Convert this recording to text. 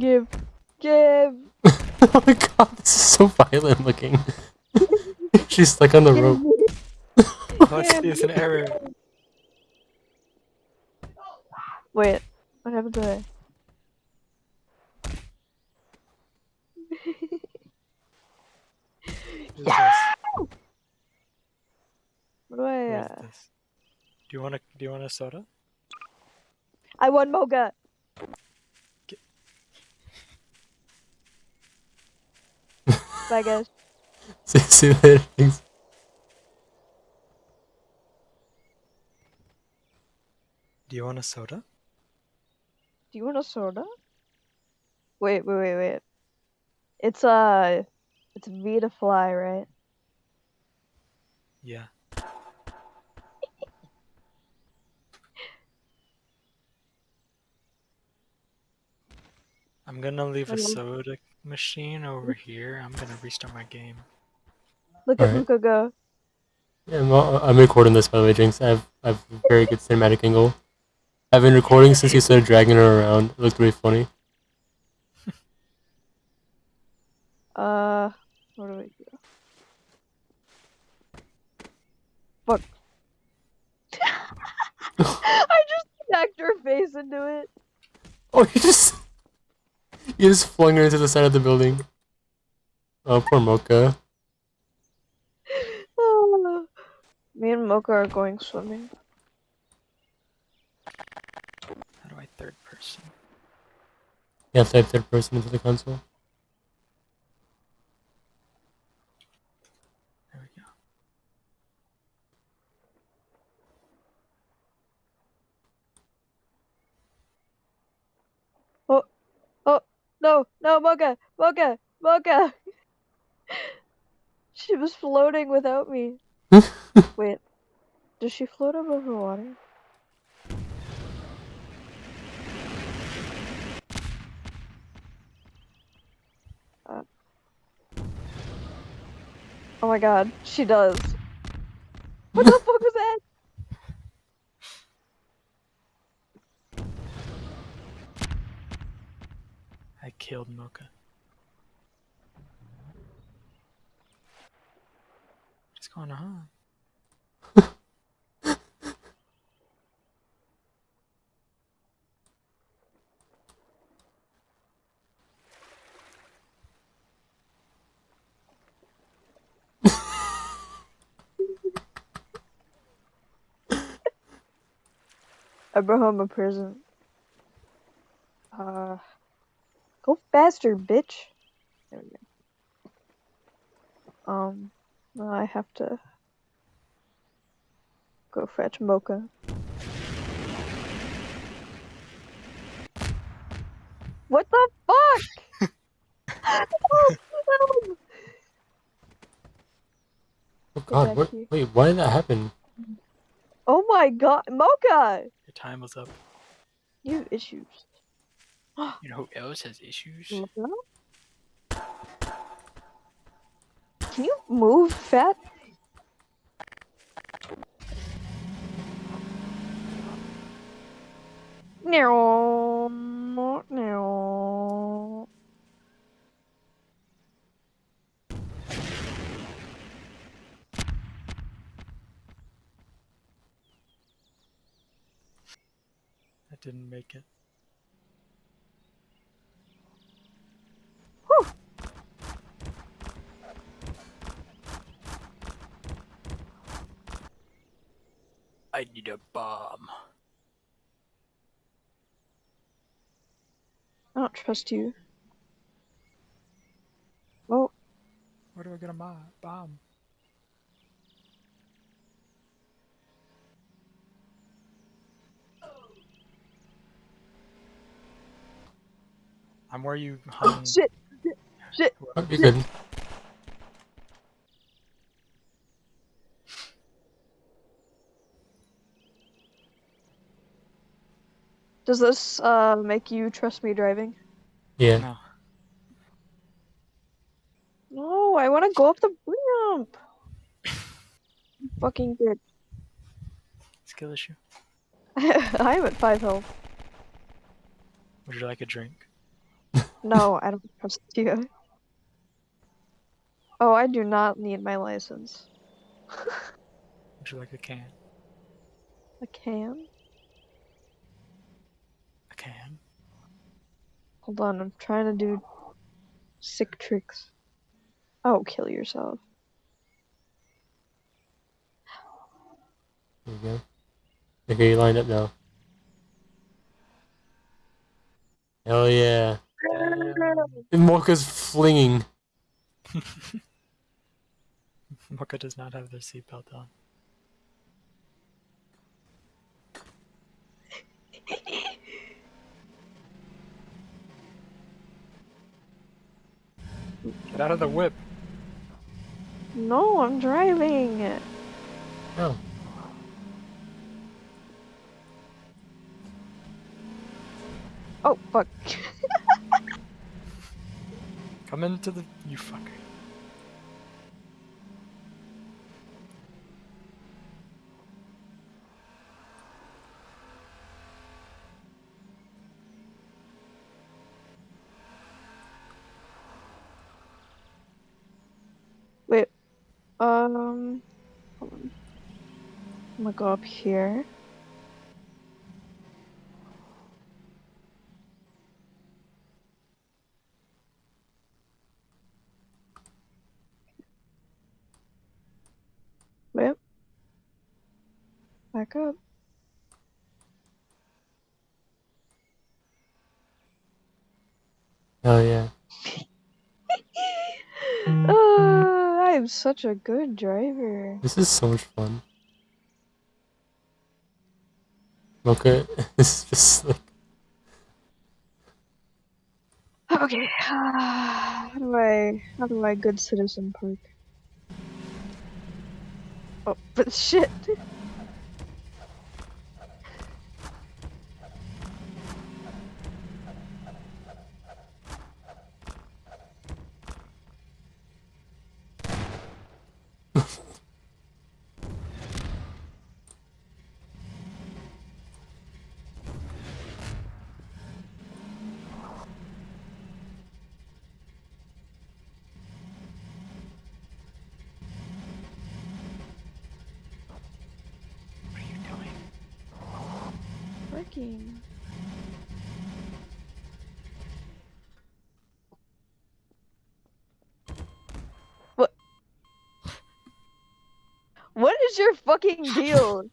Give. Give. oh my god, this is so violent looking. She's stuck on the Give rope. me. What's Yeah, this? An error. Wait. What happened to her? What is this? What do I, uh... Do you want a Do you want a soda? I won Mocha! Bye, guys. See, see you later. Thanks. Do you want a soda? Do you want a soda? Wait, wait, wait, wait. It's, uh... It's V to fly, right? Yeah. I'm gonna leave a soda machine over here. I'm gonna restart my game. Look at Alright. Luca go. Yeah, I'm, I'm recording this by the way, Jinx. I have, I have a very good cinematic angle. I've been recording since you started dragging her around. It looked really funny. Uh... What do we do? Fuck. I just smacked her face into it. Oh, you just you just flung her into the side of the building. Oh, poor Mocha. Me and Mocha are going swimming. How do I third person? You have to type third person into the console. No, no, Mocha, Mocha, Mocha. she was floating without me. Wait, does she float above the water? Uh. Oh my god, she does. What the fuck was that? I killed Mocha. What's going on? I brought home a present. Uh, go faster, bitch. There we go. Um, now I have to go fetch Mocha. What the fuck? oh, no. Oh god, what? here. Wait, why did that happen? oh my god, Mocha! Your time was up. You have issues. You know who else has issues? Can you move, fat? No, no. I didn't make it. I need a bomb. I don't trust you. Well, Where do I get a mo- bomb? I'm where you hung. shit. Oh, you're good. Does this uh make you trust me driving? Yeah. No. No, I want to go up the ramp. Fucking bitch. Skill issue. I'm at five health. Would you like a drink? No, I don't trust you. Oh, I do not need my license. Would you like a can? A can? A can? Hold on, I'm trying to do sick tricks. Oh, kill yourself. There you go. Okay, you lined up now. Hell yeah. And Mocha's flinging. Mocha does not have their seatbelt on. Get out of the whip. No, I'm driving. Oh. Oh, fuck. Come into the. You fucker. Wait. Um. Hold on. I'm gonna go up here. Wait. Back up. Oh yeah. I am such a good driver. This is so much fun. Mocha is just like. Okay. How do I how do I good citizen park? Oh, but shit. Working. What? What is your fucking deal?